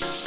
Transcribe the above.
Bye.